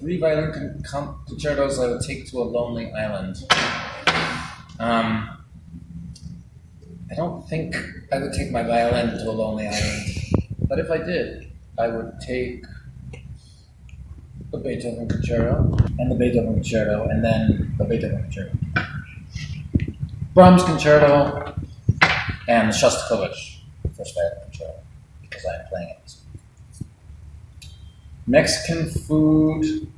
three violin con- con- concertos I would take to a lonely island. Um, I don't think I would take my violin to a lonely island, but if I did, I would take the Beethoven Concerto and the Beethoven Concerto, and then the Beethoven Concerto. Brahms Concerto and the Shostakovich First Violin Concerto because I am playing it. Mexican food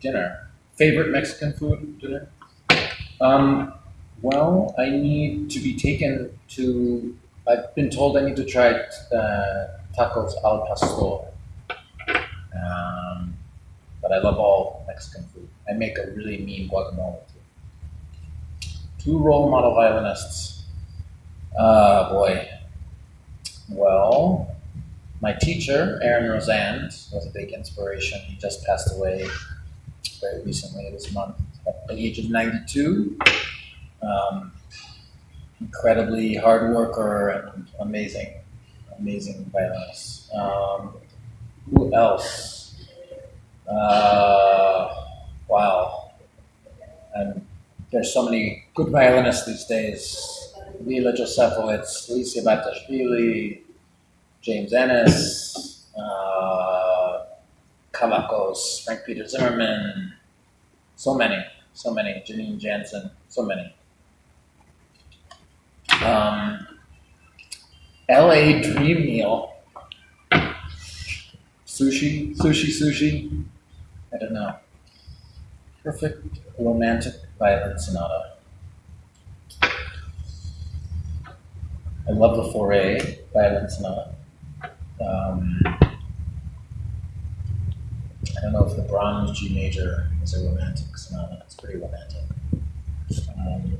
dinner. Favorite Mexican food dinner? Um, well, I need to be taken to. I've been told I need to try uh, tacos al pastor. Um, but I love all Mexican food. I make a really mean guacamole too. Two role model violinists. Uh, boy. Well, my teacher, Aaron Rosand, was a big inspiration. He just passed away very recently this month at the age of 92. Um, incredibly hard worker and amazing, amazing violinist. Um, who else? Uh, wow. And there's so many good violinists these days. Leila Josefowicz, Lisa Batiashvili, James Ehnes, uh, Kavakos, Frank Peter Zimmermann, so many, so many, Janine Jansen, so many. Um, LA Dream Meal. Sushi, sushi, sushi. I don't know. Perfect romantic violin sonata. I love the Fauré violin sonata. Um, I don't know if the Brahms G major is a romantic sonata. It's pretty romantic. Um,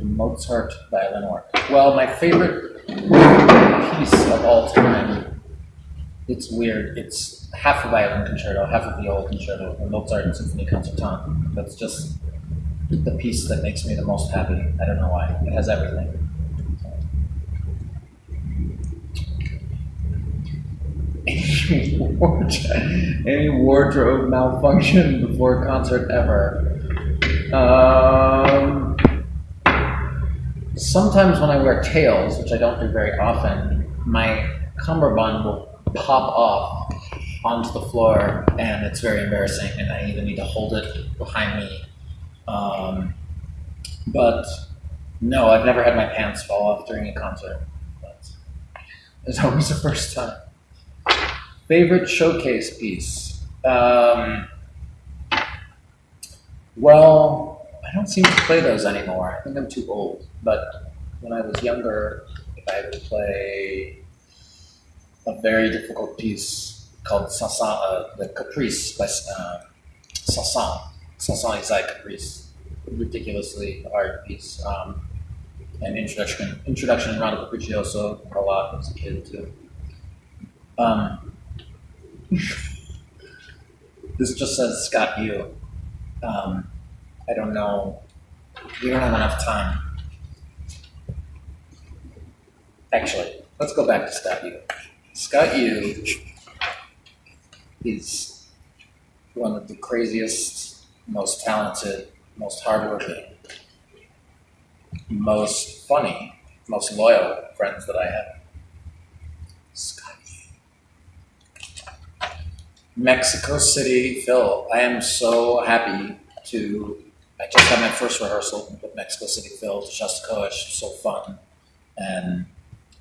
Mozart violin work. Well, my favorite piece of all time. It's weird. It's half a violin concerto, half a viola concerto, the Mozart Symphony Concertante. That's just the piece that makes me the most happy. I don't know why. It has everything. any wardrobe, malfunction before a concert ever. Um, sometimes when I wear tails, which I don't do very often, my cummerbund will pop off onto the floor, and it's very embarrassing, and I either need to hold it behind me. Um, but no, I've never had my pants fall off during a concert. But always a first time. Favorite showcase piece? Um, well, I don't seem to play those anymore. I think I'm too old. But when I was younger, I would play a very difficult piece called Saint-Saëns, uh, the Caprice by uh, Saint-Saëns. Saint-Saëns Ysaÿe Caprice. Ridiculously hard piece. Um, and introduction, introduction and Rondo Capriccioso a lot as a kid too. Um, this just says Scott Yu. Um, I don't know. We don't have enough time. Actually, let's go back to Scott Yu. Scott Yu is one of the craziest, most talented, most hardworking, most funny, most loyal friends that I have. Scott Yu. Mexico City, Phil. I am so happy to. I just had my first rehearsal with Mexico City Phil Shostakovich. So fun, and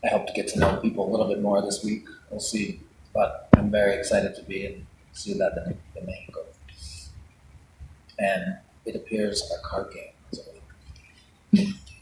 I hope to get to know people a little bit more this week. We'll see, but I'm very excited to be in Ciudad de, Mexico, and it appears our card game is week.